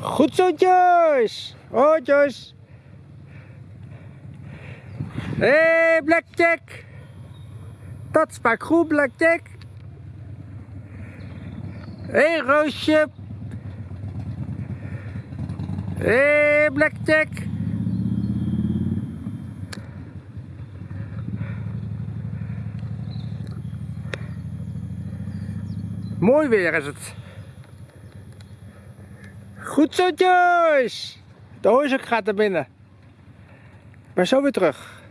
Goed zo, Joyce. Oh, Joyce. Hey, Blackjack. Dat smaakt goed, Blackjack. Hé, hey, Roosje. Hé, hey, Blackjack. Mooi weer is het. Goed zo, Joyce. De hooizak gaat er binnen. Ben zo weer terug.